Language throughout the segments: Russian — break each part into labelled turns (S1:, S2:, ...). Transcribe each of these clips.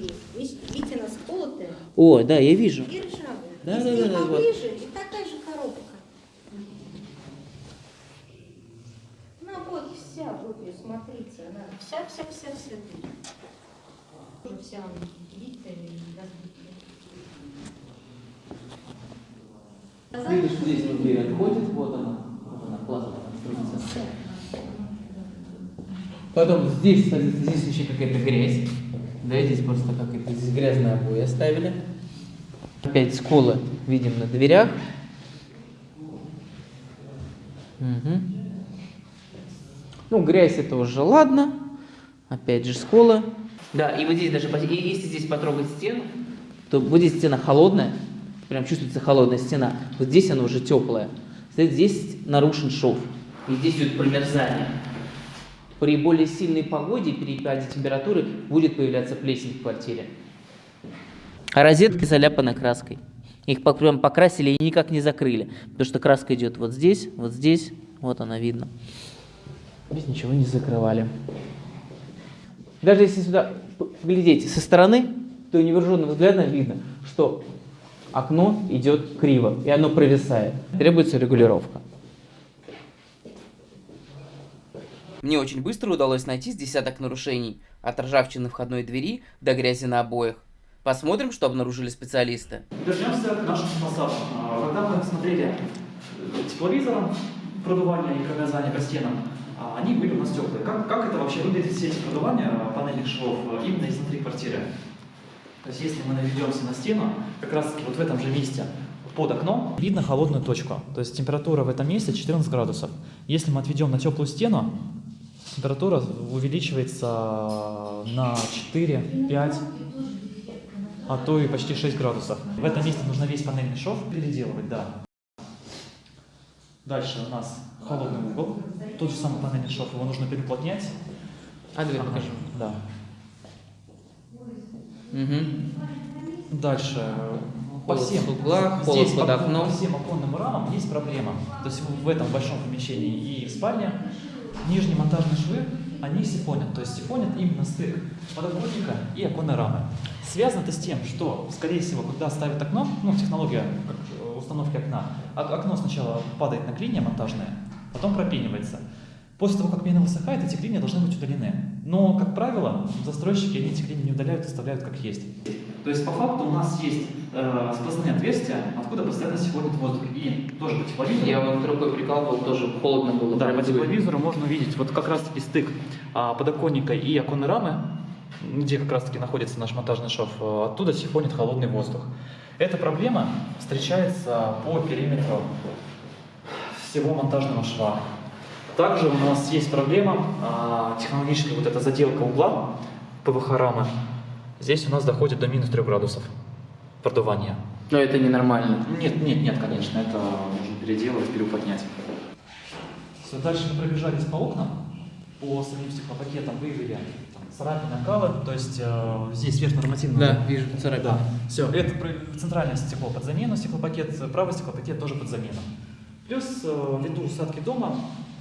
S1: двери. Видите, она сколотая
S2: О, да, я вижу.
S1: и ржавая.
S2: Да,
S1: Если
S2: да, да, да, вот.
S1: поближе, и такая же коробка. Ну вот вся, вот ее, смотрите, она вся, вся, вся, вся дверь. Тоже вся она битая и разбитая.
S2: Видишь, здесь вот дверь отходит, вот она, вот она, классно конструкция. Потом здесь, кстати, здесь еще какая-то грязь. Да, здесь просто какая-то, здесь грязные обои оставили. Опять сколы видим на дверях. Мгм. Ну, грязь это уже ладно. Опять же сколы. Да, и вот здесь даже, если здесь потрогать стену, то вот здесь стена холодная, прям чувствуется холодная стена. Вот здесь она уже теплая. Кстати, здесь нарушен шов. И здесь идет промерзание. При более сильной погоде, перепаде температуры будет появляться плесень в квартире. А розетки заляпаны краской. Их прям покрасили и никак не закрыли. Потому что краска идет вот здесь, вот здесь. Вот она видно. Здесь ничего не закрывали. Даже если сюда глядеть со стороны, то невооруженным взглядом видно, что окно идет криво, и оно провисает. Требуется регулировка. Мне очень быстро удалось найти с десяток нарушений, от ржавчины входной двери до грязи на обоях. Посмотрим, что обнаружили специалисты.
S3: Вернемся к нашим фасадам. А, Когда мы смотрели э, тепловизором продувание и промерзание по стенам, а, они были у нас теплые. Как, как это вообще выглядит, все эти продувания а, панельных швов именно изнутри квартиры? То есть если мы наведемся на стену, как раз вот в этом же месте под окном видно холодную точку. То есть температура в этом месте 14 градусов. Если мы отведем на теплую стену, температура увеличивается на 4-5 а то и почти 6 градусов. В этом месте нужно весь панельный шов переделывать, да. Дальше у нас холодный угол. Тот же самый панельный шов, его нужно переплотнять.
S2: А, давай
S3: Ага,
S2: покажу.
S3: Да.
S2: Угу.
S3: Дальше. По всем,
S2: углах, холод
S3: здесь
S2: под
S3: по,
S2: окном.
S3: по всем оконным рамам есть проблема. То есть в этом большом помещении и в спальне нижние монтажные швы, они сифонят. То есть сифонят именно стык подоконника и оконной рамы. Связано это с тем, что, скорее всего, когда ставят окно, ну, технология э, установки окна, ок- окно сначала падает на клинья монтажные, потом пропенивается. После того, как пена высыхает, эти клинья должны быть удалены. Но, как правило, застройщики эти клинья не удаляют, оставляют как есть. То есть, по факту, у нас есть э, сквозные отверстия, откуда постоянно сифонит воздух. И тоже по тепловизору.
S2: Я вот рукой прикалывал, тоже холодно было.
S3: Да, по тепловизору можно увидеть вот как раз-таки стык а, подоконника и оконной рамы, где как раз-таки находится наш монтажный шов, а, оттуда сифонит холодный воздух. Эта проблема встречается по периметру всего монтажного шва. Также у нас есть проблема а, технологическая вот эта заделка угла ПВХ рамы. Здесь у нас доходит до минус 3 градусов продувания.
S2: Но это ненормально.
S3: Нет, нет, нет, конечно, это нужно переделывать, переуплотнять. Все, дальше мы пробежались по окнам, по самим стеклопакетам выявили там, царапины, накалы, то есть э, здесь сверхнормативно.
S2: Да, вижу царапины.
S3: Да, все, это центральное стекло под замену, стеклопакет, правый стеклопакет тоже под замену. Плюс э, ввиду усадки дома,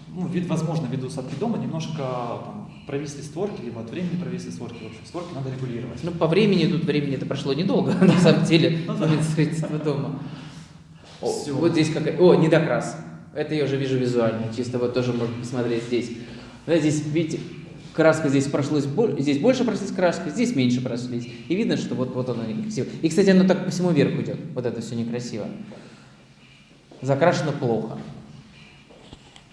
S3: ну, вид, возможно, ввиду усадки дома немножко там, провисли створки, либо от времени провисли створки, в общем, створки надо регулировать.
S2: Ну, по времени, тут времени это прошло недолго, на самом деле,
S3: Ну да.
S2: строительства дома. О. Вот здесь какая... О, недокрас. Это я уже вижу визуально, чисто вот тоже можно посмотреть здесь. Да, здесь, видите, краска здесь прошлась, здесь больше прошлись краска, здесь меньше прошлись. И видно, что вот, вот оно некрасиво. И, кстати, оно так по всему верху идет, вот это все некрасиво. Закрашено плохо.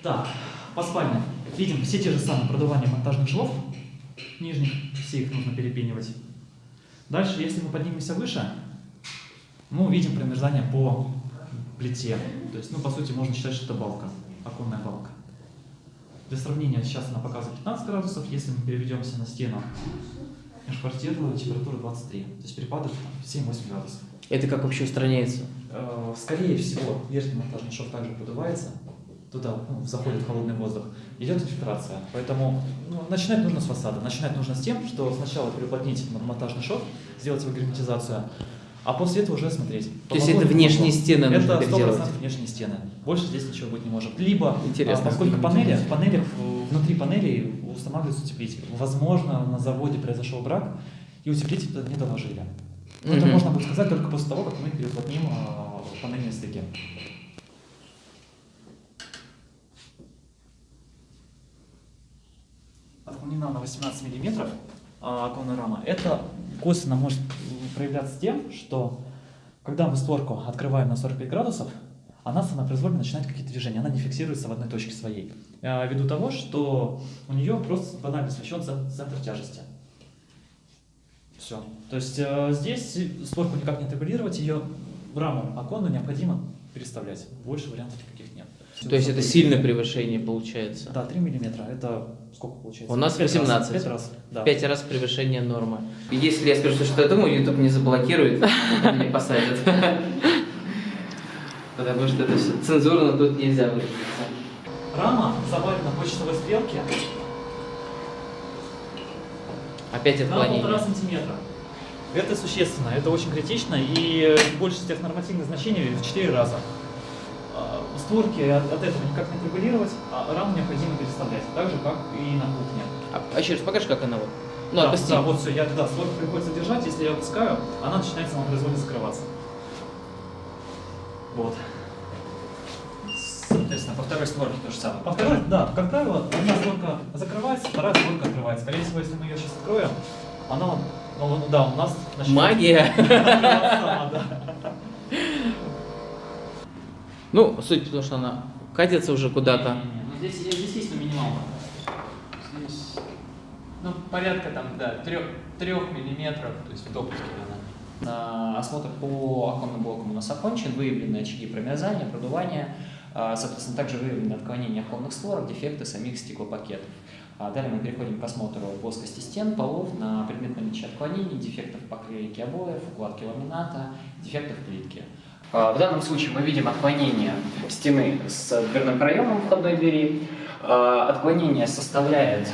S3: Так, по спальне. Видим все те же самые продувания монтажных швов нижних, все их нужно перепенивать. Дальше, если мы поднимемся выше, мы увидим промерзание по плите. То есть, ну, по сути, можно считать, что это балка, оконная балка. Для сравнения, сейчас она показывает 15 градусов, если мы переведемся на стену межквартирную, температура 23. То есть перепады там 7-8 градусов.
S2: Это как вообще устраняется?
S3: Э, Скорее всего, верхний монтажный шов также подувается, туда ну, заходит холодный воздух, идет инфильтрация. Поэтому ну, начинать нужно с фасада. Начинать нужно с тем, что сначала переуплотнить мон- монтажный шов, сделать его герметизацию, а после этого уже смотреть.
S2: То есть это
S3: не
S2: внешние
S3: помогло.
S2: стены нужно
S3: Это
S2: переделывать?
S3: 100% внешние стены. Больше здесь ничего быть не может. Либо,
S2: Интересно,
S3: а, поскольку панели, в- внутри панелей устанавливается утеплитель. Возможно, на заводе произошел брак, и утеплитель туда не доложили. Но Это
S2: Мгм.
S3: можно будет сказать только после того, как мы переплотним э, панельные стыки. Отклонена на 18 миллиметров а, оконная рама. Это косвенно может проявляться тем, что когда мы створку открываем на 45 градусов, она самопроизвольно начинает какие-то движения, она не фиксируется в одной точке своей. А, Ввиду того, что у нее просто банально смещен цен- центр тяжести. Все. То есть э, здесь створку никак не отрегулировать, ее раму оконную необходимо переставлять. Больше вариантов никаких нет.
S2: То есть это сильное превышение получается.
S3: Да, 3 миллиметра. Это сколько получается?
S2: У нас
S3: Пять раз.
S2: 18.
S3: Пять раз, да.
S2: Пять раз превышение нормы. Если я скажу, что я думаю, YouTube не заблокирует, меня посадят. Потому что это все цензурно тут нельзя выразиться.
S3: Рама завалена по часовой стрелке
S2: Опять
S3: на полтора
S2: отклонение.
S3: сантиметра. Это существенно, это очень критично, и больше тех нормативных значений в 4 раза. А, Створки от, от этого никак не отрегулировать, а раму необходимо переставлять, так же, как и на кухне.
S2: А, а еще раз покажи, как она вот. Ну,
S3: да,
S2: отпусти.
S3: да, вот все, я, да, створку приходится держать, если я опускаю, она начинает самопроизвольно закрываться. Вот.
S4: Соответственно, по второй створке то же самое.
S3: По второй, да, как правило, одна створка закрывается, вторая створка открывается. Скорее всего, если мы ее сейчас откроем, она, ну, да, у нас начнет
S2: Магия.
S3: сама, да.
S2: Ну, суть в том, что она катится уже куда-то.
S4: Ну, здесь, здесь есть на минималку. Здесь, ну, порядка там, да, трех, трех миллиметров, то есть в допуске она. На осмотр по оконным блокам у нас окончен, выявлены очаги промерзания, продувания, а, соответственно, также выявлены отклонения оконных створок, дефекты самих стеклопакетов. А Далее мы переходим к осмотру плоскости стен, полов на предмет наличия отклонений, дефектов поклейки обоев, укладки ламината, дефектов плитки. А, В данном случае мы видим отклонение стены с дверным проемом входной двери. А, Отклонение составляет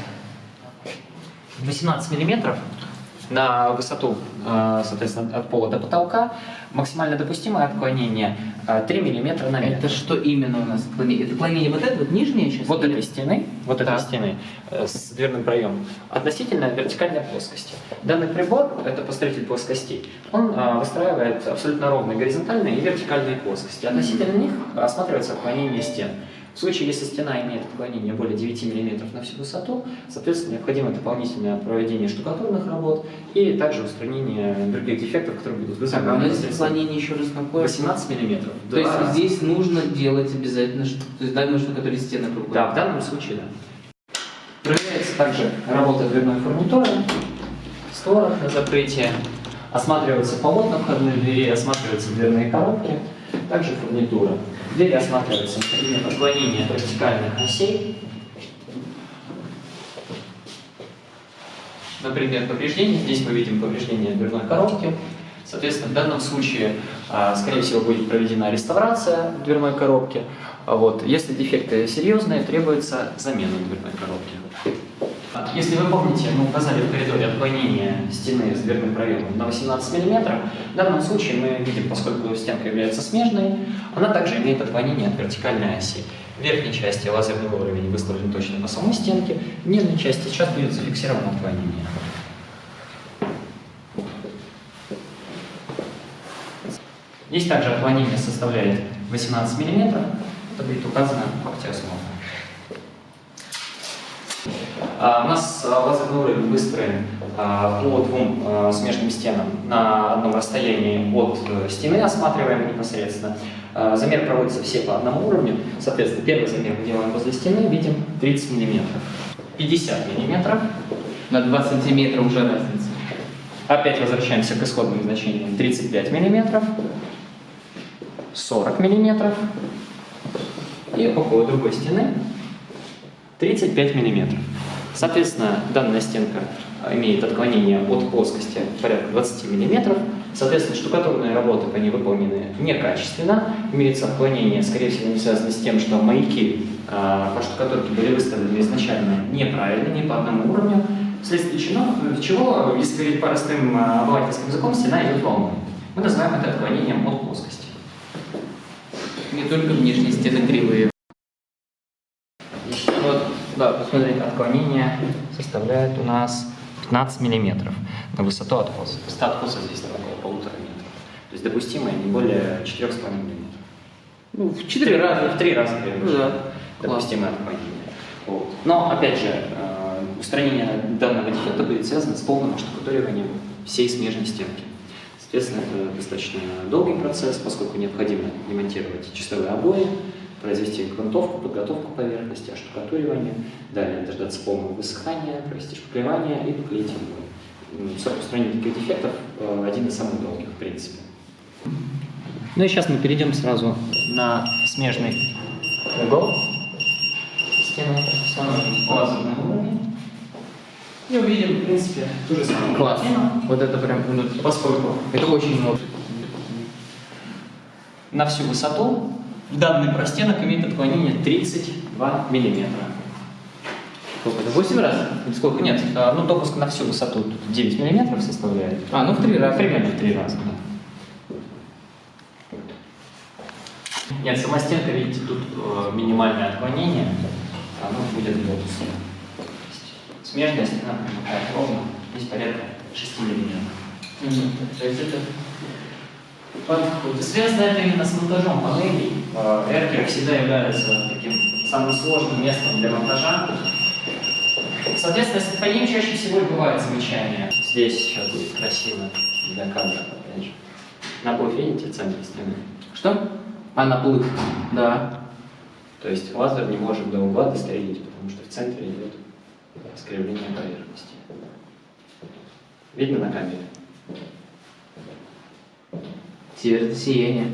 S4: 18 миллиметров на высоту, а, соответственно, от пола до потолка. Максимально допустимое отклонение а, 3 миллиметра на метр.
S2: Это что именно у нас? отклонение? Это отклонение вот это вот нижнее сейчас?
S4: Вот
S2: или-
S4: этой стены, вот этой
S2: Так.
S4: стены э, с дверным проемом относительно вертикальной плоскости. Данный прибор, это посмотритель плоскостей, он выстраивает абсолютно ровные горизонтальные и вертикальные плоскости. Относительно них осматривается отклонение стен. В случае, если стена имеет отклонение более 9 мм на всю высоту, соответственно, необходимо дополнительное проведение штукатурных работ и также устранение других дефектов, которые будут
S2: Так, а
S4: вызваны
S2: нас отклонение еще раз какое?
S4: 18 мм.
S2: То есть здесь нужно делать обязательно, то есть данную штукатуре стены круглые.
S4: Да, в данном случае да. Проверяется также работа дверной фурнитуры, створок на закрытие, осматриваются полотна входной двери, осматриваются дверные коробки, также фурнитура. Двери осматриваются на предмет отклонения от вертикальных осей. Например, повреждение. Здесь мы видим повреждение дверной коробки. Соответственно, в данном случае, а, скорее всего, будет проведена реставрация дверной коробки. А Вот. Если дефекты серьезные, требуется замена дверной коробки. Если вы помните, мы указали в коридоре отклонение стены с дверным проемом на 18 мм. В данном случае мы видим, поскольку стенка является смежной, она также имеет отклонение от вертикальной оси. В верхней части лазерный уровень выставлен точно по самой стенке, в нижней части сейчас будет зафиксировано отклонение. Здесь также отклонение составляет 18 мм. Это будет указано в акте. А, У нас а, лазерный уровень выстроен а, по двум а, смежным стенам на одном расстоянии от э, стены, осматриваемой непосредственно. А, Замер проводится все по одному уровню. Соответственно, первый замер мы делаем возле стены, видим 30 мм. 50 мм.
S2: На 2 сантиметра уже разница.
S4: Опять возвращаемся к исходным значениям. 35 мм, 40 мм и около другой стены 35 мм. Соответственно, данная стенка имеет отклонение от плоскости порядка 20 мм. Соответственно, штукатурные работы по ней выполнены некачественно. Имеется отклонение, скорее всего, не связано с тем, что маяки а, по штукатурке были выставлены изначально неправильно, не по одному уровню. Вследствие чего, чего, если говорить простым а, обывательским языком, стена идет волной. Мы называем это отклонением от плоскости.
S2: Не только внешние стены кривые.
S4: Вот, да, посмотрите, отклонение составляет у нас 15 миллиметров на высоту откоса. Высота откоса здесь там около полутора метров. То есть допустимая не более 4,5 миллиметров.
S2: Ну, в четыре раза.
S4: В три раза
S2: Ну
S4: превышает
S2: да.
S4: допустимое отклонение. Вот. Но, опять же, э, устранение данного дефекта будет связано с полным оштукатуриванием всей смежной стенки. Соответственно, это достаточно долгий процесс, поскольку необходимо демонтировать чистовые обои, произвести грунтовку, подготовку поверхности, оштукатуривание, далее дождаться полного высыхания, провести шпаклевание и поклеить обои. М, Срок устранения таких дефектов э, один из самых долгих, в принципе. Ну и сейчас мы перейдем сразу на смежный угол стены, установим лазерный уровень. И увидим, в принципе, ту же самую
S2: Класс.
S4: картину,
S2: Вот это прям, ну,
S4: поскольку
S2: это очень много.
S4: на всю высоту данный простенок имеет отклонение 32 миллиметра.
S2: Сколько? Это 8 раз? Или сколько?
S4: Нет, а, ну допуск на всю высоту тут 9 миллиметров составляет.
S2: А, ну в три раза.
S4: Примерно в три раза, да. Нет, сама стенка, видите, тут э, минимальное отклонение, оно будет градусом. Смежная стена примыкает ровно, здесь порядка 6 миллиметров.
S2: Мгм. То есть это...
S4: Связано это именно с монтажом панелей. Э, Эркеры всегда являются таким самым сложным местом для монтажа. Соответственно, с отклонением чаще всего и бывает замечание. Здесь сейчас будет красиво для кадра, опять же. Наплыв, видите, в центре стены?
S2: Что? А, наплыв. Да.
S4: То есть лазер не может до угла дострелить, потому что в центре идет искривление поверхности. Видно на камере?
S2: Северное сияние.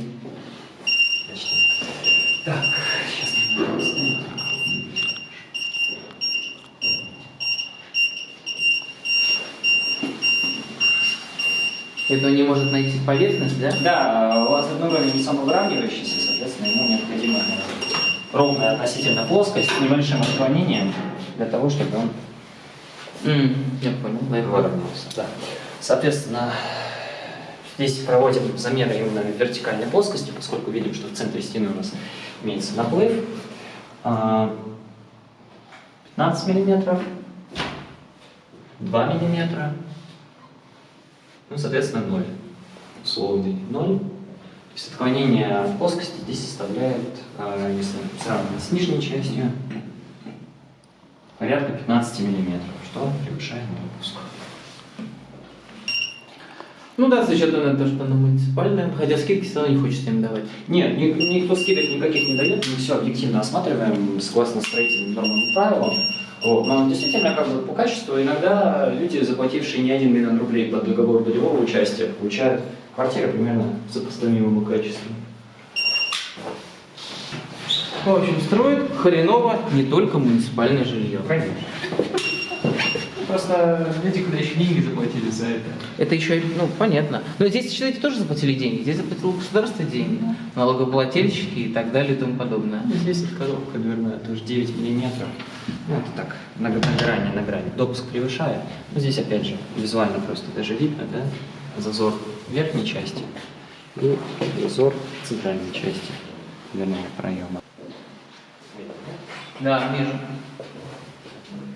S4: Почти. Так, сейчас мы поставим.
S2: Это не может найти поверхность, да?
S4: Да, лазерный уровень не самовыравнивающийся, соответственно, ему необходима ровная относительно плоскость с небольшим отклонением для того, чтобы он
S2: М, Я понял.
S4: выровнялся. Да. Соответственно, здесь проводим замеры именно вертикальной плоскости, поскольку видим, что в центре стены у нас имеется наплыв. А, 15 миллиметров, 2 миллиметра, ну, соответственно, 0. Условный 0. То есть отклонение от плоскости здесь составляет, а, если сравнивать с нижней частью, порядка 15 миллиметров, что превышает допуск.
S2: Ну да, с учетом на то, что она муниципальная, хотя скидки все равно не хочется им давать.
S4: Нет, ни- никто скидок никаких не дает, мы все объективно осматриваем согласно строительным нормам и правилам. Вот. Но действительно, как бы по качеству иногда люди, заплатившие не один миллион рублей под договор долевого участия, получают квартиры примерно с сопоставимым качеством.
S2: В общем, строят хреново не только муниципальное жилье.
S4: Конечно. Просто люди, куда еще деньги заплатили за это.
S2: Это еще, и, ну, понятно. Но здесь, считайте, тоже заплатили деньги. Здесь заплатило государство деньги. Налогоплательщики и так далее и тому подобное.
S4: Ну, Здесь вот коробка дверная, тоже 9 миллиметров. Ну, это так, на, на грани, на грани. Допуск превышает. Но здесь, опять же, визуально просто даже видно, да, зазор верхней части и зазор центральной части дверного проема.
S2: Да, вижу.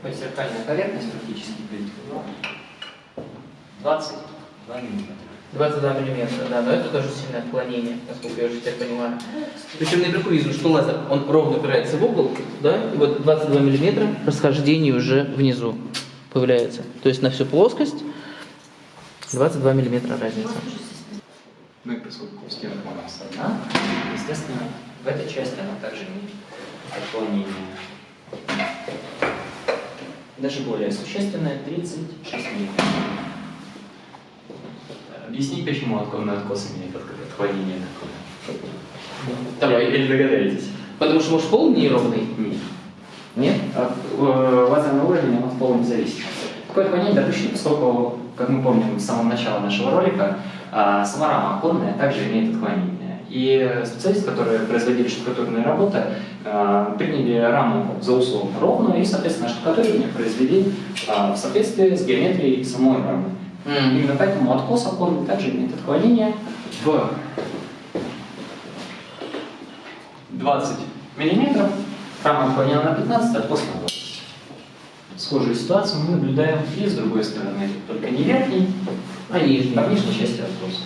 S4: То есть зеркальная поверхность практически будет 22 миллиметра.
S2: 22 миллиметра, да, но это тоже сильное отклонение, насколько я уже теперь понимаю. Причем наверху вижу, что лазер, он ровно упирается в угол, да, и вот 22 миллиметра расхождение уже внизу появляется. То есть на всю плоскость 22 миллиметра разница.
S4: Ну и поскольку стенка у нас одна, естественно, в этой части она также имеет отклонение. Даже более существенное 36 миллиметров. Объяснить, почему отклонный откос имеет от- отклонение такое?
S2: Давай.
S4: Или догадаетесь?
S2: Потому что может пол неровный?
S4: Нет.
S2: Нет?
S4: От э, лазерного уровня оно в полном не зависит. Такое отклонение допущено, поскольку, как мы помним с самого начала нашего ролика, а, сама рама оконная также имеет отклонение. И специалисты, которые производили штукатурные работы, а, приняли раму за условно ровную и, соответственно, штукатуривание произвели а, в соответствии с геометрией самой рамы.
S2: М.
S4: Именно поэтому откос оконный также имеет отклонение в 20 миллиметров. Рама отклонена на 15, откос на 20. Схожую ситуацию мы наблюдаем и с другой стороны. Только не верхней,
S2: А нижний?
S4: а нижней части откоса.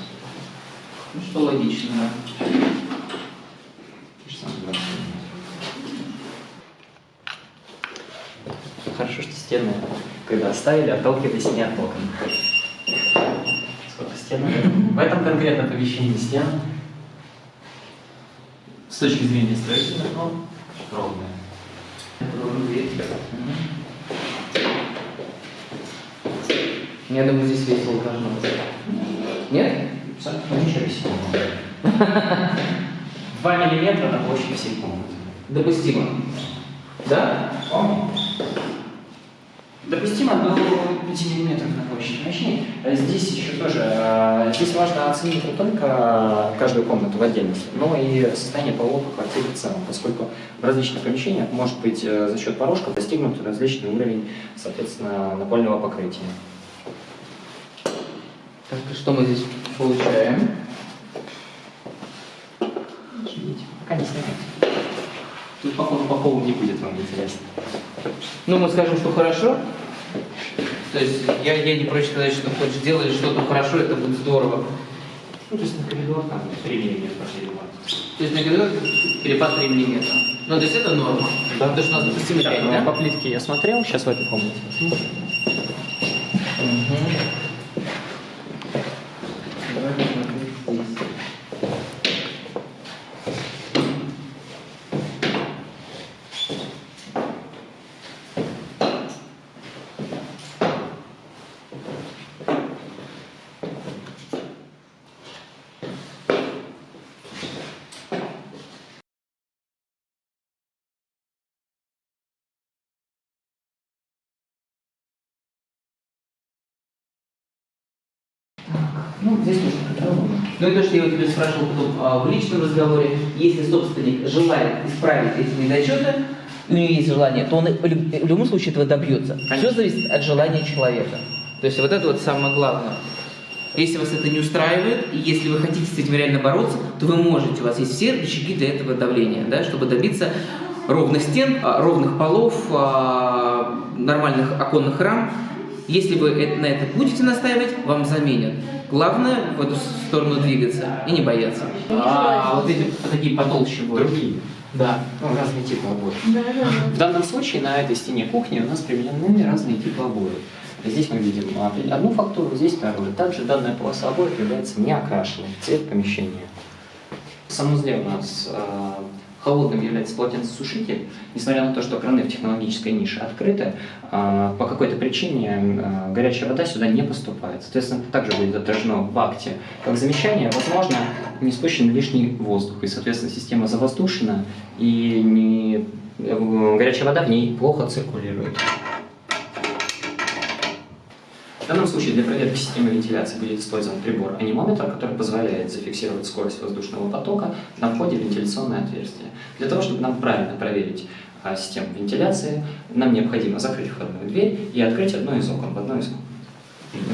S2: Ну, что логично, да.
S4: Хорошо, что стены, когда ставили, отталкивались не от окон. Сколько стен? В этом конкретно помещении стен с точки зрения строительных норм ровные.
S2: Я думаю, здесь весело должно быть. Нет?
S4: Ничего себе. 2 миллиметра на площадь всей комнаты.
S2: Допустимо. Да?
S4: Вполне. Допустимо до 5 мм на площадь помещения. А Здесь еще тоже, э, здесь важно оценить не только каждую комнату в отдельности, но и состояние полов в квартире в целом, поскольку в различных помещениях может быть э, за счет порожков достигнут различный уровень, соответственно, напольного покрытия.
S2: Так, что мы здесь получаем?
S4: Видите, пока не снимайте. Тут, походу, по полу не будет вам интересно.
S2: Ну, мы скажем, что хорошо. То есть я, я не прочь сказать, что хочешь делать что-то хорошо, это будет здорово.
S4: Ну, то есть на коридор там 3 мм перепад.
S2: То есть на коридор перепад 3 мм. Ну, то есть это норма.
S4: Да.
S2: Потому что у нас 5,
S4: ну,
S2: да?
S4: по плитке я смотрел, сейчас в этой комнате.
S2: Мгм. Давай посмотрим здесь.
S4: Ну, здесь тоже по-другому.
S2: Ну и то, что я у тебя спрашивал потом а, в личном разговоре, если собственник желает исправить эти недочеты, у него есть желание, то он и в люб- в любом случае этого добьется. Все
S4: Конечно.
S2: зависит от желания человека. То есть вот это вот самое главное. Если вас это не устраивает, и если вы хотите с этим реально бороться, то вы можете, у вас есть все рычаги для этого давления, да, чтобы добиться ровных стен, а, ровных полов, а, нормальных оконных рам. Если вы э- на это будете настаивать, вам заменят. Главное в эту сторону двигаться и не бояться. А вот эти такие потолще будут.
S4: Другие.
S2: Да.
S4: Ну, разные типы обоев.
S1: Да, да, да.
S4: В данном случае на этой стене кухни у нас применены разные типы обоев. Здесь мы видим а, одну фактуру, здесь вторую. Также данная полоса обоев является не окрашенной в цвет помещения. В санузле у нас а, холодным является полотенцесушитель. Несмотря на то, что краны в технологической нише открыты, а, по какой-то причине а, горячая вода сюда не поступает. Соответственно, это также будет отражено в акте. Как замечание, возможно, не спущен лишний воздух, и, соответственно, система завоздушена, и не, э, горячая вода в ней плохо циркулирует. В данном случае для проверки системы вентиляции будет использован прибор анимометр, который позволяет зафиксировать скорость воздушного потока на входе в вентиляционное отверстие. Для того, чтобы нам правильно проверить а, систему вентиляции, нам необходимо закрыть входную дверь и открыть одно из окон в одной из комнат.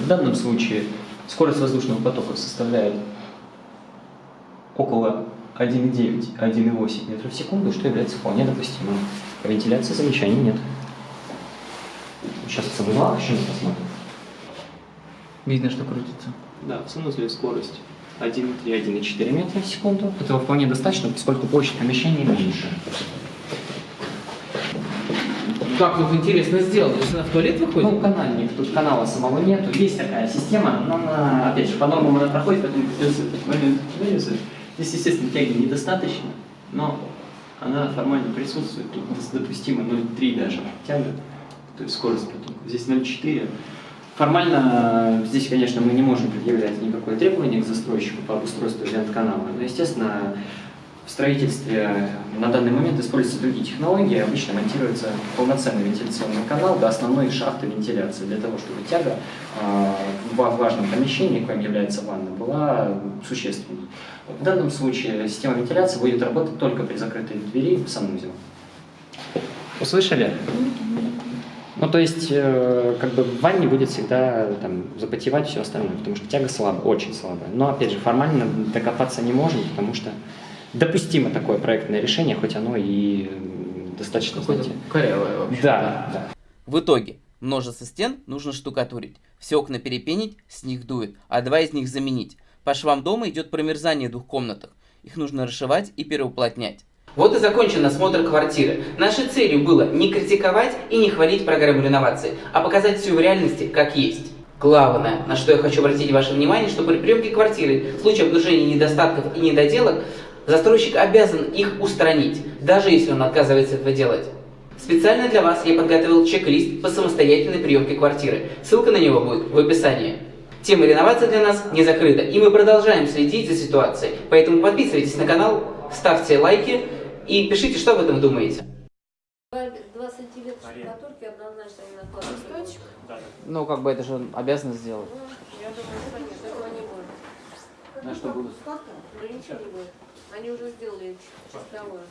S4: В данном случае скорость воздушного потока составляет около 1,9-1,8 метров в секунду, что является вполне допустимым. По вентиляции замечаний нет. Сейчас в обывалах еще не посмотрим.
S2: Видно, что крутится.
S4: Да, в санузле скорость 1,3-1,4 метра в секунду. Этого вполне достаточно, поскольку площадь помещения меньше.
S2: Как тут интересно сделано? То есть она в туалет выходит?
S4: Ну, канальник, тут канала самого нету. Есть такая система, но она, опять же, по нормам она проходит, поэтому придется этот момент вырезать. Здесь, естественно, тяги недостаточно, но она формально присутствует. Тут допустимо 0,3 даже тяга, то есть скорость потока. Здесь 0,4. Формально э, здесь, конечно, мы не можем предъявлять никакое требование к застройщику по обустройству вент-канала, но, естественно, в строительстве на данный момент используются другие технологии. Обычно монтируется полноценный вентиляционный канал до основной шахты вентиляции, для того, чтобы тяга э, в важном помещении, коим является ванна, была существенной. В данном случае система вентиляции будет работать только при закрытой двери в санузел. Услышали? Ну, то есть, э, как бы в ванне будет всегда там запотевать все остальное, потому что тяга слабая, очень слабая. Но, опять же, формально докопаться не можем, потому что допустимо такое проектное решение, хоть оно и достаточно,
S2: Какое-то
S4: знаете...
S2: корявое вообще.
S4: Да, да.
S2: В итоге, Множество стен нужно штукатурить. Все окна перепенить, с них дует, а два из них заменить. По швам дома идет промерзание в двух комнатах. Их нужно расшивать и переуплотнять. Вот и закончен осмотр квартиры. Нашей целью было не критиковать и не хвалить программу реновации, а показать все в реальности как есть. Главное, на что я хочу обратить ваше внимание, что при приемке квартиры в случае обнаружения недостатков и недоделок застройщик обязан их устранить, даже если он отказывается этого делать. Специально для вас я подготовил чек-лист по самостоятельной приемке квартиры. Ссылка на него будет в описании. Тема реновации для нас не закрыта, и мы продолжаем следить за ситуацией. Поэтому подписывайтесь на канал, ставьте лайки и пишите, что об этом думаете.
S5: Штукатурки однозначно не. Листочек?
S2: Ну, как бы это же он обязан сделать.
S5: Ну, я думаю, что этого не будет.
S2: На что будут?
S5: Ну, ничего не будет. Они уже сделали чистовое.